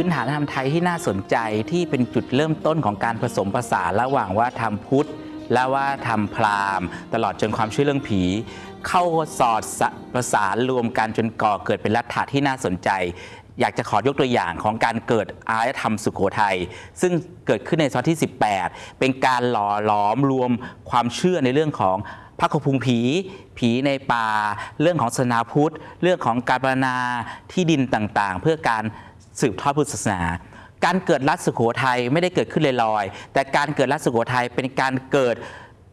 พื้นฐานธรรมไทยที่น่าสนใจที่เป็นจุดเริ่มต้นของการผสมผสานระหว่างว่าทำพุทธ และว่าทำพราหมณ์ ตลอดจนความเชื่อเรื่องผี เข้าสอดสประสานรวมกันจนก่อเกิดเป็นลัทธะที่น่าสนใจ อยากจะขอยกตัวอย่างของการเกิดอารยธรรมสุโขทัยซึ่งเกิดขึ้นในศตวรรษที่ 18 เป็นการหล่อหลอมรวมความเชื่อในเรื่องของพระคพุงผี ผีในป่า เรื่องของศาสนาพุทธ เรื่องของการบรรณาที่ดินต่างๆ เพื่อการ สืบทอดพุทธศาสนาการเกิดรัฐสุโขทัยไม่ได้เกิดขึ้นลอยๆ แต่การเกิดรัฐสุโขทัยเป็นการเกิด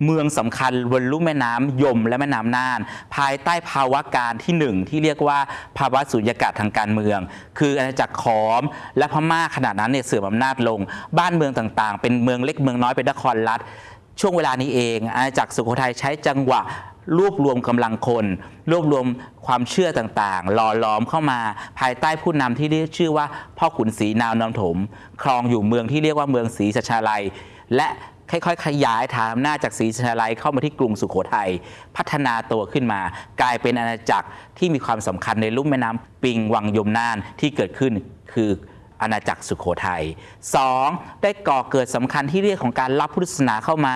เมืองสำคัญบนลุ่มแม่น้ำยมและแม่น้ำน่าน ภายใต้ภาวะการที่หนึ่งที่เรียกว่าภาวะสุญญากาศทางการเมือง คืออาณาจักรขอม และพม่าขณะนั้นเนี่ยเสื่อมอำนาจลง บ้านเมืองต่างๆ เป็นเมืองเล็กเมืองน้อยเป็นนครรัฐช่วงเวลานี้เองอาณาจักรสุโขทัยใช้จังหวะ รวบรวมกำลังคน รวบรวมความเชื่อต่างๆ หล่อหลอมเข้ามาภายใต้ผู้นำที่เรียกชื่อว่าพ่อขุนศรีนาวนำถม ครองอยู่เมืองที่เรียกว่าเมืองศรีสัชาลัย และค่อยๆ ขยายฐานอำนาจจากศรีสัชาลัยเข้ามาที่กรุงสุโขทัยพัฒนาตัวขึ้นมา กลายเป็นอาณาจักรที่มีความสำคัญในลุ่มแม่น้ำปิงวังยมน่านที่เกิดขึ้นคืออาณาจักรสุโขทัย 2. ได้ก่อเกิดสำคัญที่เรียกของการรับพุทธศาสนาเข้ามา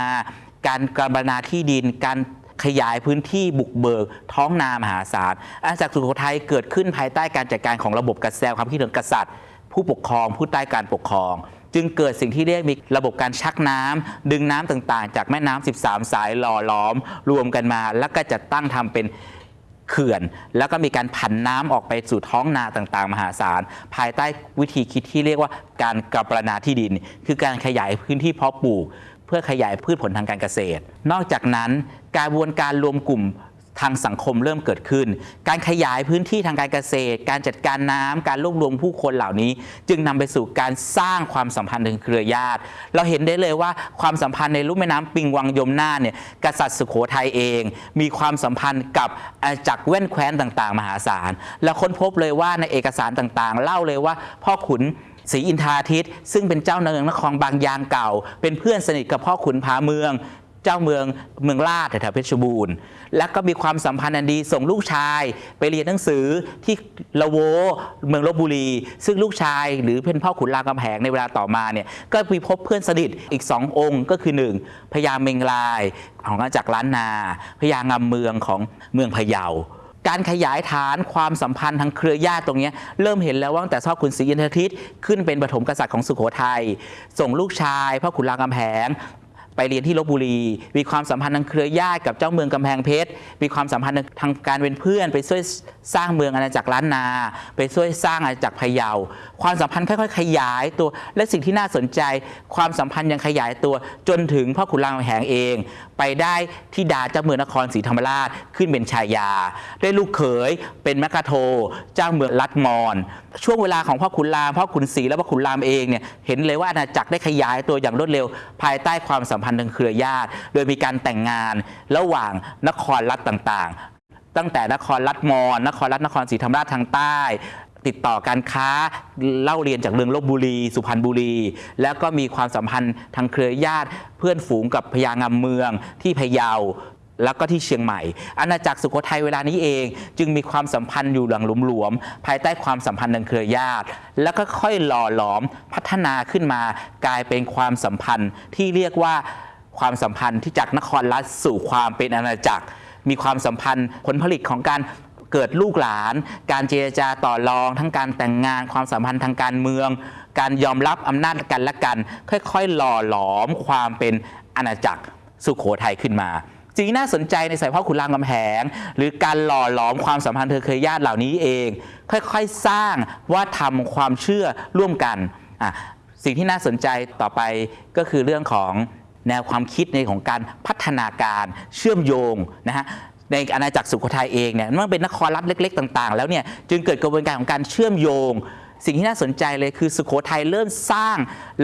การกรบนาที่ดินการ ขยายพื้นที่บุกเบิกท้องนามหาศาลอาณาจักรสุโขทัยเกิดขึ้นภายใต้การจัดการของระบบกษัตริย์ความคิดของกษัตริย์ ผู้ปกครองผู้ใต้การปกครองจึงเกิดสิ่งที่เรียกมีระบบการชักน้ำดึงน้ำต่างๆ จากแม่น้ำ13 สายหล่อล้อม รวมกันมา แล้วก็จัดตั้งทำเป็นเขื่อน แล้วก็มีการผันน้ำออกไปสู่ท้องนาต่างๆ มหาศาล ภายใต้วิธีคิดที่เรียกว่าการกระปรนาที่ดิน คือการขยายพื้นที่เพาะปลูก เพื่อขยายพืชผลทางการเกษตร นอกจากนั้นการบวนการรวมกลุ่มทางสังคมเริ่มเกิดขึ้น การขยายพื้นที่ทางการเกษตร การจัดการน้ำการรวบรวมผู้คนเหล่านี้ จึงนำไปสู่การสร้างความสัมพันธ์ทางเครือญาติ เราเห็นได้เลยว่าความสัมพันธ์ในลุ่มแม่น้ำปิงวังยมนาเนี่ยกษัตริย์สุโขทัยเอง มีความสัมพันธ์กับอาจักรแว่นแคว้นต่าง ๆ มหาศาล แล้วค้นพบเลยว่าในเอกสารต่างๆ เล่าเลยว่าพ่อขุน ศรีอินทราทิตซึ่งเป็นเจ้าเนืองนครบางยางเก่า เป็นเพื่อนสนิทกับพ่อขุนพาเมือง เจ้าเมืองเมืองลาดแถวเพชรบูรณ์ แล้วก็มีความสัมพันธ์อันดีส่งลูกชายไปเรียนหนังสือที่ละโวเมืองลบบุรี ซึ่งลูกชายหรือเป็นพ่อขุนรามคำแหงในเวลาต่อมาเนี่ยก็มีพบเพื่อนสนิทอีกสององค์ก็คือหนึ่งพญาเมงลายของอาณาจักรล้านนาพญางามเมืองของเมืองพะเยา การขยายฐานความสัมพันธ์ทางเครือญาติตรงนี้ เริ่มเห็นแล้วว่าตั้งแต่พ่อขุนศรีอินทรทิตขึ้นเป็นปฐมกษัตริย์ของสุโขทัยส่งลูกชายพ่อขุนรามคำแหง ไปเรียนที่ลบบุรี มีความสัมพันธ์ทางเครือญาติกับเจ้าเมืองกำแพงเพชร มีความสัมพันธ์ทางการเป็นเพื่อน ไปช่วยสร้างเมืองอาณาจักรล้านนา ไปช่วยสร้างอาณาจักรพะเยา ความสัมพันธ์ค่อยๆ ขยายตัว และสิ่งที่น่าสนใจ ความสัมพันธ์ยังขยายตัวจนถึงพ่อขุนรามแหงเอง ไปได้ที่ดาเจ้าเมืองนครศรีธรรมราชขึ้นเป็นชายา ได้ลูกเขยเป็นแมกกาโท เจ้าเมืองลัดมอนช่วงเวลาของพ่อขุนรามพ่อขุนศรีและพ่อขุนรามเองเนี่ยเห็นเลยว่าอาณาจักรได้ขยายตัวอย่างรวดเร็ว ภายใต้ความสัมพันธ์ทางเครือญาติ โดยมีการแต่งงานระหว่างนครรัฐต่างๆ ตั้งแต่นครรัฐมอญนครรัฐนครศรีธรรมราชทางใต้ ติดต่อการค้าเล่าเรียนจากเรืองลบบุรี สุพรรณบุรี แล้วก็มีความสัมพันธ์ทางเครือญาติ เพื่อนฝูงกับพญางามเมืองที่พะเยา แล้วก็ที่เชียงใหม่ อาณาจักรสุโขทัยเวลานี้เอง จึงมีความสัมพันธ์อยู่หลังหลวมๆภายใต้ความสัมพันธ์ทางเครือญาติ แล้วก็ค่อยหล่อหลอมพัฒนาขึ้นมากลายเป็นความสัมพันธ์ที่เรียกว่าความสัมพันธ์ที่จากนครรัฐสู่ความเป็นอาณาจักร มีความสัมพันธ์ผลผลิตของการเกิดลูกหลาน การเจรจาต่อรอง ทั้งการแต่งงาน ความสัมพันธ์ทางการเมือง การยอมรับอำนาจกันและกัน ค่อยๆ หล่อหลอมความเป็นอาณาจักรสุขโขทัยขึ้นมา สิ่งที่น่าสนใจในสายพ่อขุนรามคำแหง หรือการหล่อหลอมความสัมพันธ์เธอเคยญาติเหล่านี้เอง ค่อยๆสร้างว่าทำความเชื่อร่วมกันอะสิ่งที่น่าสนใจต่อไปก็คือเรื่องของแนวความคิดในของการพัฒนาการเชื่อมโยงนะฮะในอาณาจักรสุโขทัยเองเนี่ยมันเป็นนครรัฐเล็ก ๆ ต่าง ๆ แล้วเนี่ยจึงเกิดกระบวนการของการเชื่อมโยง สิ่งที่น่าสนใจเลยคือสุโขทัยเริ่มสร้าง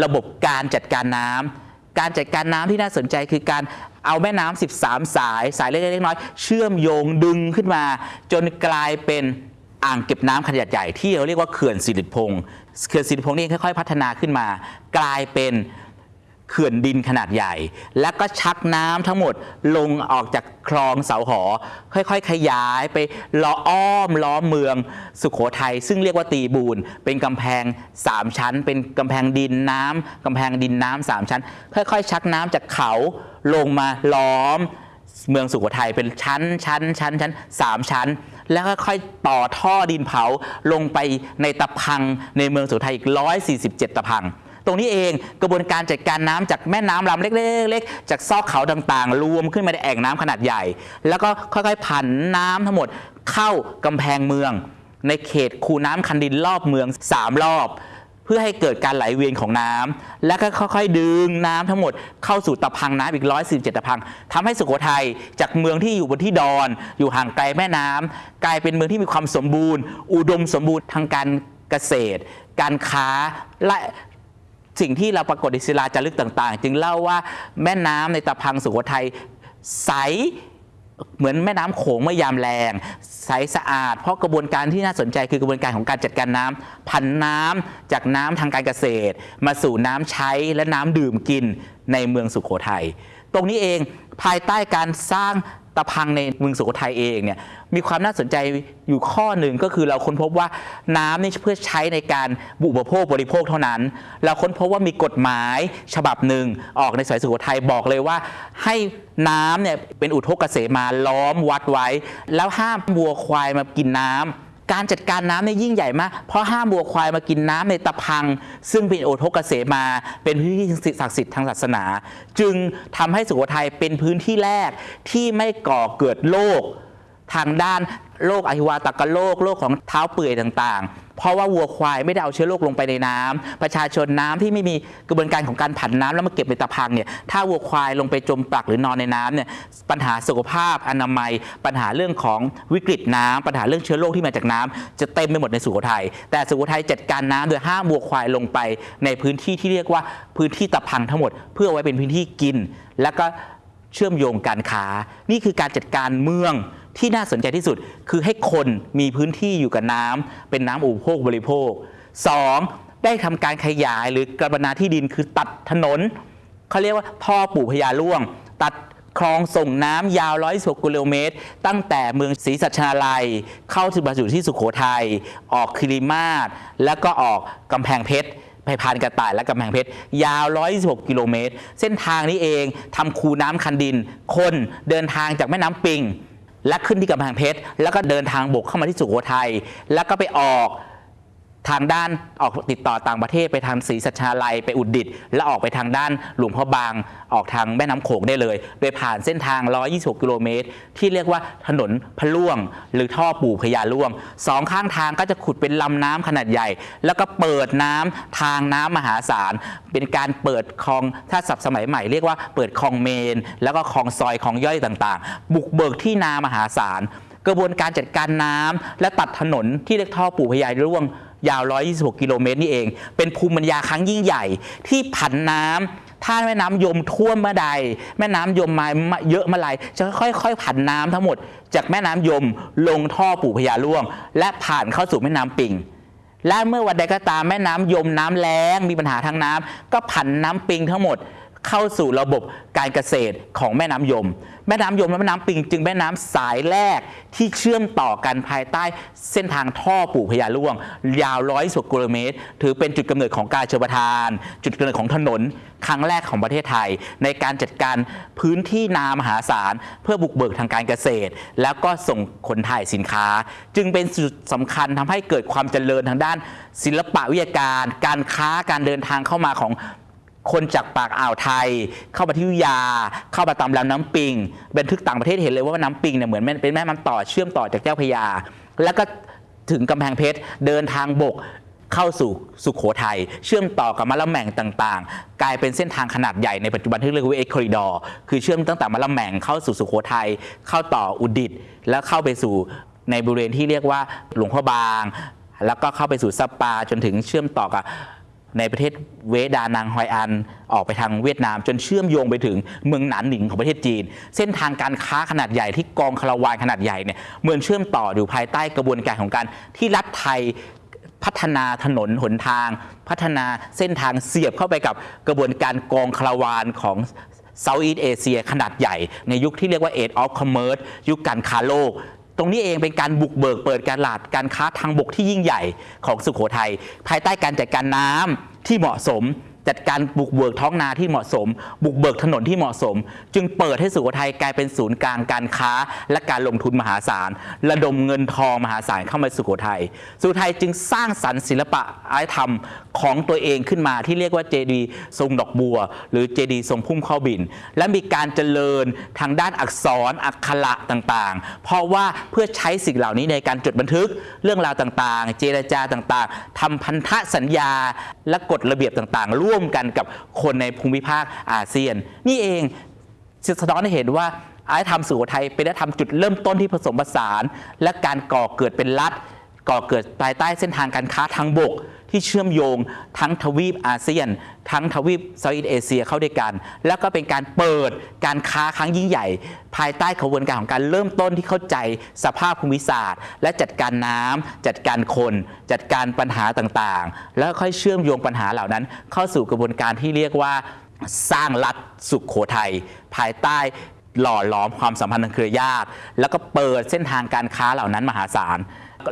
ระบบการจัดการน้ำการจัดการน้ำที่น่าสนใจคือการ เอาแม่น้ำ13 สายสายเล็กๆน้อยๆเชื่อมโยงดึงขึ้นมา จนกลายเป็นอ่างเก็บน้ำขนาดใหญ่ที่เราเรียกว่าเขื่อนสิริพงษ์เขื่อนสิริพงษ์นี่ค่อยๆ พัฒนาขึ้นมา กลายเป็นเขื่อนดินขนาดใหญ่ แล้วก็ชักน้ำทั้งหมดลงออกจากคลองเสาหอ ค่อยๆ ขยายไปล้ออ้อมล้อมเมืองสุขโขทัยซึ่งเรียกว่าตีบูนเป็นกำแพง 3 ชั้น เป็นกำแพงดินน้ำกำแพงดินน้ำสามชั้น ค่อยๆ ชักน้ำจากเขา ลงมาล้อมเมืองสุโขทัยเป็นชั้นชั้นชั้นชั้นสามชั้น แล้วก็ค่อยต่อท่อดินเผาลงไปในตะพังในเมืองสุโขทัยอีก 147 ตะพัง ตรงนี้เองกระบวนการจัดการน้ำจากแม่น้ำลำเล็กๆ จากซอกเขาต่างๆ รวมขึ้นมาในแอ่งน้ำขนาดใหญ่ แล้วก็ค่อยๆผันน้ำทั้งหมดเข้ากำแพงเมือง ในเขตคูน้ำคันดินรอบเมือง 3 รอบ เพื่อให้เกิดการไหลเวียนของน้ำและก็ค่อยๆ ดึงน้ำทั้งหมดเข้าสู่ตะพังน้ำอีก 147 ตะพังทำให้สุโขทัยจากเมืองที่อยู่บนที่ดอน อยู่ห่างไกลแม่น้ำกลายเป็นเมืองที่มีความสมบูรณ์ อุดมสมบูรณ์ทางการเกษตร การค้าและสิ่งที่เราปรากฏในศิลาจารึกต่าง ๆ จึงเล่าว่าแม่น้ำในตะพังสุโขทัยใส เหมือนแม่น้ำโขงเมื่อยามแรงใสสะอาด เพราะกระบวนการที่น่าสนใจคือกระบวนการของการจัดการน้ำพันน้ำจากน้ำทางการเกษตร มาสู่น้ำใช้และน้ำดื่มกินในเมืองสุโขทัยตรงนี้เองภายใต้การสร้าง ตะพังในเมืองสุโขทัยเองเนี่ยมีความน่าสนใจอยู่ข้อหนึ่งก็คือเราค้นพบว่าน้ำนี่เพื่อใช้ในการบุปโภคบริโภคเท่านั้น เราค้นพบว่ามีกฎหมายฉบับหนึ่งออกในสายสุโขทัยบอกเลยว่า ให้น้ำเนี่ยเป็นอุทกเกษมาล้อมวัดไว้ แล้วห้ามวัวควายมากินน้ำ การจัดการน้ำเนี่ยยิ่งใหญ่มาก เพราะห้ามวัวควายมากินน้ำในตะพัง ซึ่งเป็นโอทกเกษมา เป็นพื้นที่ศักดิ์สิทธิ์ทางศาสนา จึงทำให้สุโขทัยเป็นพื้นที่แรกที่ไม่ก่อเกิดโรคทางด้านโรคอหิวาตกโรคโรคของเท้าเปื่อยต่างๆ เพราะว่าวัวควายไม่ได้เอาเชื้อโรคลงไปในน้ำประชาชนน้ำที่ไม่มีกระบวนการของการผันน้ำแล้วมาเก็บในตะพังเนี่ยถ้าวัวควายลงไปจมปลักหรือนอนในน้ำเนี่ยปัญหาสุขภาพอนามัย ปัญหาเรื่องของวิกฤตน้ำปัญหาเรื่องเชื้อโรคที่มาจากน้ำจะเต็มไปหมดในสุโขทัยแต่สุโขทัยจัดการน้ำโดยห้ามวัวควายลงไป ในพื้นที่ที่เรียกว่าพื้นที่ตะพังทั้งหมด เพื่ออไว้เป็นพื้นที่กิน แล้วก็เชื่อมโยงการค้านี่คือการจัดการเมือง ที่น่าสนใจที่สุดคือให้คนมีพื้นที่อยู่กับน้ำเป็นน้ำอุปโภคบริโภค 2. ได้ทำการขยายหรือกระบนาที่ดินคือตัดถนนเขาเรียกว่าท่อปู่พญาล่วง ตัดคลองส่งน้ำยาวร้อยสกิโลเมตร ตั้งแต่เมืองศรีสัชนาลัย เข้าถึงบรรจุที่สุขโขทัยออกคิริมาศแล้วก็ออกกำแพงเพชรไปพานกระต่ายและกำแพงเพชร ยาว 126 กิโลเมตร เส้นทางนี้เองทำคูน้ำคันดิน คนเดินทางจากแม่น้ำปิง และขึ้นที่กำแพงเพชร แล้วก็เดินทางบกเข้ามาที่สุโขทัยแล้วก็ไปออก ทางด้านออกติดต่อต่างประเทศไปทางศรีสัชาลัยไปอุดดิต และออกไปทางด้านหลวงพ่อบางออกทางแม่น้ำโขงได้เลย โดยผ่านเส้นทาง 126 กิโลเมตร ที่เรียกว่าถนนพะล่วง หรือท่อปู่พญาล่วงสองข้างทางก็จะขุดเป็นลำน้ำขนาดใหญ่ แล้วก็เปิดน้ำทางน้ำมหาศาล เป็นการเปิดคลองถ้าศัพท์สมัยใหม่เรียกว่าเปิดคลองเมน แล้วก็คลองซอยคลองย่อยต่างๆ บุกเบิกที่นามหาศาลกระบวนการจัดการน้ำและตัดถนนที่เรียกท่อปู่พญาล่วง ยาว 126 กิโลเมตรนี่เอง เป็นภูมิปัญญาครั้งยิ่งใหญ่ที่ผันน้ำถ้าแม่น้ำยมท่วมเมื่อใด แม่น้ำยมมาเยอะเมื่อไรจะค่อยๆผันน้ำทั้งหมด จากแม่น้ำยมลงท่อปู่พญาล่วง และผ่านเข้าสู่แม่น้ำปิง และเมื่อวันใดก็ตามแม่น้ำยมน้ำแล้งมีปัญหาทางน้ำก็ผันน้ำปิงทั้งหมด เข้าสู่ระบบการเกษตรของแม่น้ำยม แม่น้ำยมและแม่น้ำปิงจึงแม่น้ำสายแรกที่เชื่อมต่อกันภายใต้เส้นทางท่อปู่พญาล่วง ยาวร้อยสกิโลเมตร ถือเป็นจุดกำเนิดของการเชลประทาน จุดกำเนิดของถนนครั้งแรกของประเทศไทย ในการจัดการพื้นที่นามหาศาล เพื่อบุกเบิกทางการเกษตร แล้วก็ส่งคนถ่ายสินค้า จึงเป็นจุดสำคัญทำให้เกิดความเจริญทางด้าน ศิลปะวิทยาการ การค้าการเดินทางเข้ามาของ คนจากปากอ่าวไทย เข้ามาที่วิทยา เข้ามาตามลำน้ำปิง บันทึกต่างประเทศเห็นเลยว่าน้ำปิงเนี่ยเหมือนเป็นแม่น้ำต่อเชื่อมต่อจากเจ้าพยา แล้วก็ถึงกำแพงเพชรเดินทางบกเข้าสู่สุขโขทัยเชื่อมต่อกับมะละแหม่งต่างๆ กลายเป็นเส้นทางขนาดใหญ่ในปัจจุบันที่เรียกว่าเอ็กคอริดอร์คือเชื่อมตั้งแต่มะละแหม่งเข้าสู่สุขโขทัยเข้าต่ออุดิต แล้วเข้าไปสู่ในบริเวณที่เรียกว่าหลวงพ่อบาง แล้วก็เข้าไปสู่ซัปปาจนถึงเชื่อมต่อกับ ในประเทศเวดานางฮอยอัน ออกไปทางเวียดนาม จนเชื่อมโยงไปถึงเมืองหนานหนิงของประเทศจีน เส้นทางการค้าขนาดใหญ่ที่กองคาราวานขนาดใหญ่เนี่ยเหมือนเชื่อมต่ออยู่ภายใต้กระบวนการของการที่รัฐไทยพัฒนาถนนหนทาง พัฒนาเส้นทางเสียบเข้าไปกับกระบวนการกองคาราวานของ Southeast Asia ขนาดใหญ่ ในยุคที่เรียกว่า Age of Commerce ยุคการค้าโลก ตรงนี้เองเป็นการบุกเบิกเปิดการลาดการค้าทางบกที่ยิ่งใหญ่ของสุโขทัยภายใต้การจัดการน้ำที่เหมาะสม จัดการบุกเบิกท้องนาที่เหมาะสม บุกเบิกถนนที่เหมาะสม จึงเปิดให้สุโขทัยกลายเป็นศูนย์กลางการค้า และการลงทุนมหาศาล ระดมเงินทองมหาศาลเข้ามาสุโขทัยสุโขทัยจึงสร้างสรรค์ศิลปะอารยธรรมของตัวเองขึ้นมาที่เรียกว่าเจดีย์ทรงดอกบัว หรือเจดีย์ทรงพุ่มข้าบิน และมีการเจริญทางด้านอักษรอักขระต่างๆ เพราะว่าเพื่อใช้สิ่งเหล่านี้ในการจดบันทึกเรื่องราวต่างๆ เจรจาต่างๆทำพันธสัญญาและกฎระเบียบต่างๆร่วมกันกับคนในภูมิภาคอาเซียน นี่เองสะท้อนให้เห็นว่าอารยธรรมสุโขทัยเป็นอารยธรรมจุดเริ่มต้นที่ผสมผสาน และการก่อเกิดเป็นรัฐ ก่อเกิดภายใต้เส้นทางการค้าทางบก ที่เชื่อมโยงทั้งทวีปอาเซียน ทั้งทวีปเซาท์อีสเอเชียเข้าด้วยกัน แล้วก็เป็นการเปิดการค้าครั้งยิ่งใหญ่ ภายใต้ขบวนการของการเริ่มต้นที่เข้าใจสภาพภูมิศาสตร์ และจัดการน้ำจัดการคน จัดการปัญหาต่างๆ แล้วค่อยเชื่อมโยงปัญหาเหล่านั้น เข้าสู่กระบวนการที่เรียกว่าสร้างรัฐสุขโขทัยภายใต้หล่อหลอมความสัมพันธ์ทางเครือญาติ แล้วก็เปิดเส้นทางการค้าเหล่านั้นมหาศาล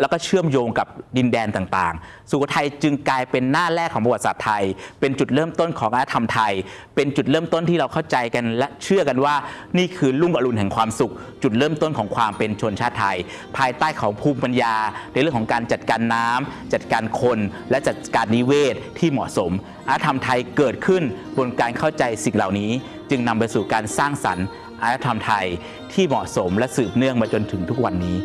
แล้วก็เชื่อมโยงกับดินแดนต่างๆ สุโขทัยจึงกลายเป็นหน้าแรกของประวัติศาสตร์ไทย เป็นจุดเริ่มต้นของอารยธรรมไทย เป็นจุดเริ่มต้นที่เราเข้าใจกันและเชื่อกันว่า นี่คือลุ่งอรุณแห่งความสุข จุดเริ่มต้นของความเป็นชนชาติไทย ภายใต้ของภูมิปัญญา ในเรื่องของการจัดการน้ำจัดการคน และจัดการนิเวศที่เหมาะสมอารยธรรมไทยเกิดขึ้นบนการเข้าใจสิ่งเหล่านี้ จึงนำไปสู่การสร้างสรรค์อารยธรรมไทยที่เหมาะสมและสืบเนื่องมาจนถึงทุกวันนี้